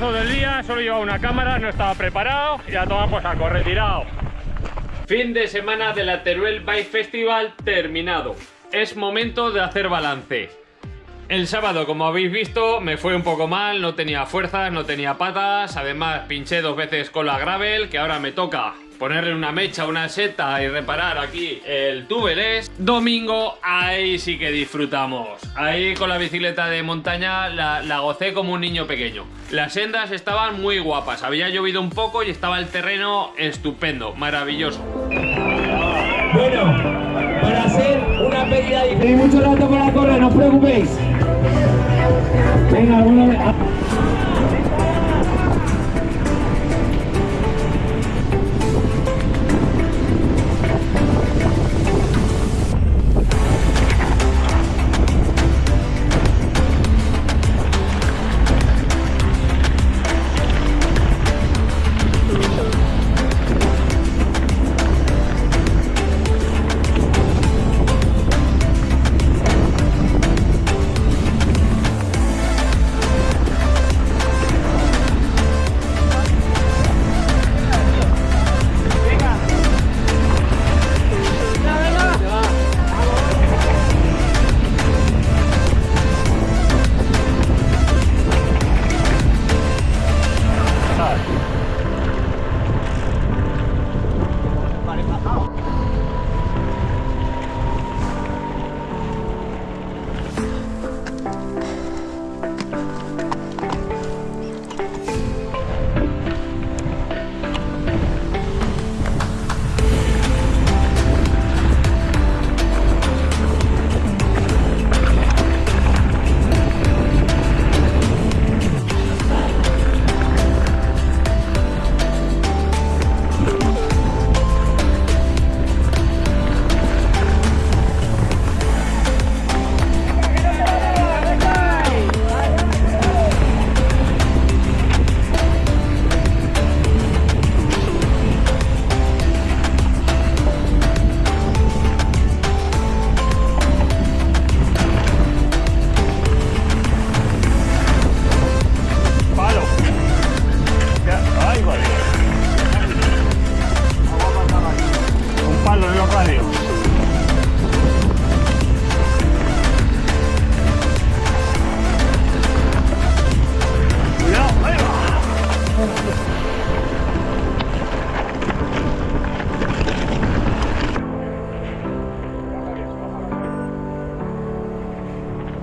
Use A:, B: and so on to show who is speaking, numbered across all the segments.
A: Del día, solo llevaba una cámara, no estaba preparado y a tomar por saco, retirado. Fin de semana de la Teruel Bike Festival terminado. Es momento de hacer balance. El sábado, como habéis visto, me fue un poco mal, no tenía fuerzas, no tenía patas, además pinché dos veces con la gravel, que ahora me toca ponerle una mecha, una seta y reparar aquí el tubeless. Domingo, ahí sí que disfrutamos. Ahí con la bicicleta de montaña la, la gocé como un niño pequeño. Las sendas estaban muy guapas, había llovido un poco y estaba el terreno estupendo, maravilloso.
B: Bueno, para hacer una pedida y tenéis mucho rato para correr, no os preocupéis. Venga, alguna.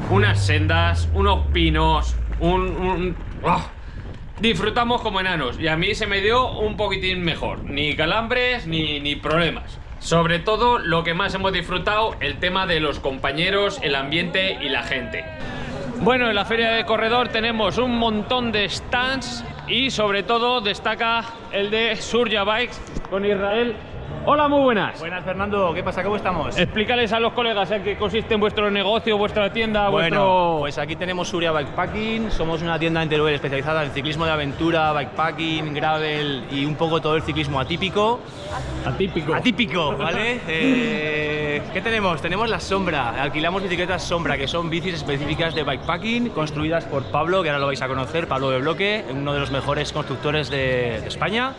A: Unas sendas, unos pinos, un... un- ¡Ah! Disfrutamos como enanos y a mí se me dio un poquitín mejor. Ni calambres ni, ni problemas. Sobre todo lo que más hemos disfrutado, el tema de los compañeros, el ambiente y la gente. Bueno, en la feria de corredor tenemos un montón de stands y sobre todo destaca el de Surya Bikes con Israel. Hola, muy buenas.
C: Buenas Fernando, ¿qué pasa? ¿Cómo estamos?
A: Explícales a los colegas en qué consiste en vuestro negocio, vuestra tienda,
C: Bueno,
A: vuestro...
C: pues aquí tenemos Suria Bikepacking, somos una tienda en Teruel especializada en ciclismo de aventura, bikepacking, gravel y un poco todo el ciclismo atípico.
A: atípico.
C: Atípico, ¿vale? Eh, ¿Qué tenemos? Tenemos la Sombra, alquilamos bicicletas Sombra, que son bicis específicas de bikepacking, construidas por Pablo, que ahora lo vais a conocer, Pablo de Bloque, uno de los mejores constructores de, de España.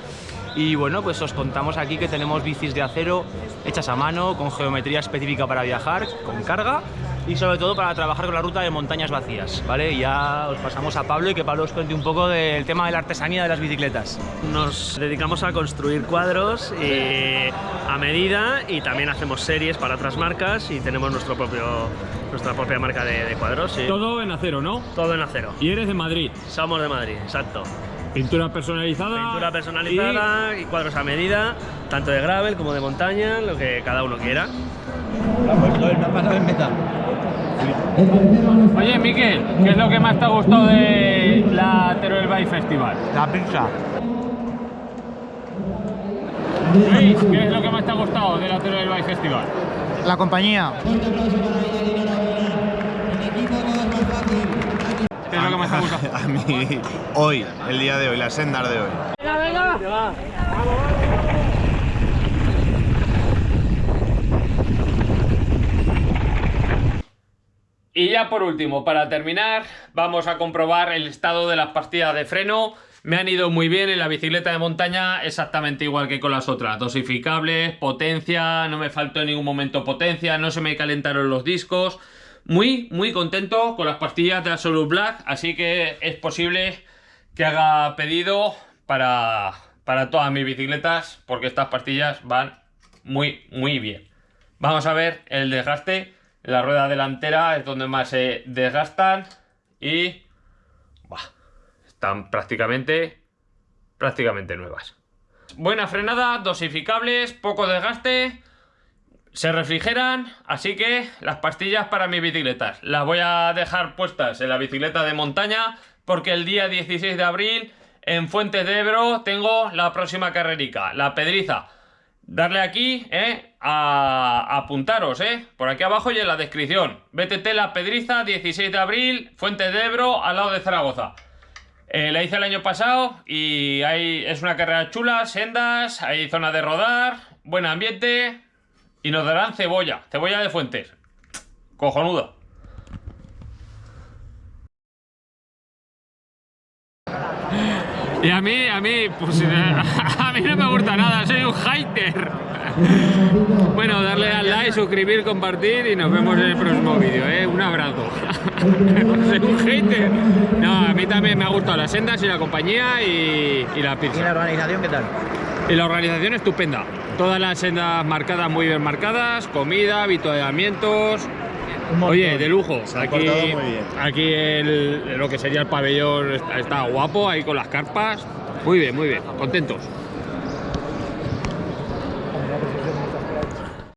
C: Y bueno, pues os contamos aquí que tenemos bicis de acero hechas a mano, con geometría específica para viajar, con carga y sobre todo para trabajar con la ruta de montañas vacías, ¿vale? Ya os pasamos a Pablo y que Pablo os cuente un poco del tema de la artesanía de las bicicletas.
D: Nos dedicamos a construir cuadros eh, a medida y también hacemos series para otras marcas y tenemos nuestro propio, nuestra propia marca de, de cuadros. sí.
A: Todo en acero, ¿no?
D: Todo en acero.
A: Y eres de Madrid.
D: Somos de Madrid, exacto.
A: Pintura personalizada.
D: Pintura personalizada y... cuadros a medida, tanto de gravel como de montaña, lo que cada uno quiera.
A: Oye, Miquel, ¿qué es lo que más te ha gustado de la Teruel Bike Festival?
E: La pizza.
A: Luis, ¿qué es lo que más te ha gustado de la Teruel Bike Festival?
E: La compañía.
A: ¿Qué es lo que más te ha gustado?
F: A mí, hoy, el día de hoy, las sendas de hoy.
A: Y ya por último, para terminar, vamos a comprobar el estado de las pastillas de freno. Me han ido muy bien en la bicicleta de montaña, exactamente igual que con las otras. Dosificables, potencia, no me faltó en ningún momento potencia, no se me calentaron los discos. Muy, muy contento con las pastillas de Absolute Black, así que es posible que haga pedido para, para todas mis bicicletas, porque estas pastillas van muy, muy bien. Vamos a ver el desgaste. La rueda delantera es donde más se desgastan y están prácticamente, prácticamente nuevas. Buena frenada, dosificables, poco desgaste, se refrigeran, así que las pastillas para mis bicicletas las voy a dejar puestas en la bicicleta de montaña porque el día 16 de abril en Fuentes de Ebro tengo la próxima carrerica, la Pedriza. Darle aquí, ¿eh? A, apuntaros, ¿eh? Por aquí abajo y en la descripción. BTT La Pedriza, 16 de abril, Fuentes de Ebro, al lado de Zaragoza. Eh, la hice el año pasado y hay, es una carrera chula, sendas, hay zona de rodar, buen ambiente y nos darán cebolla, cebolla de Fuentes. Cojonuda. Y a mí, a mí, pues a mí no me gusta nada, soy un hater. Bueno, darle al like, suscribir, compartir y nos vemos en el próximo vídeo, ¿eh? Un abrazo. soy un hater. No, a mí también me ha gustado las sendas y la compañía y, y la pizza.
E: ¿Y la organización qué tal?
A: Y la organización estupenda. Todas las sendas marcadas, muy bien marcadas, comida, avituallamientos. Oye, de lujo.
F: Se
A: aquí el- lo que sería el pabellón está, está guapo, ahí con las carpas. Muy bien, muy bien. Contentos.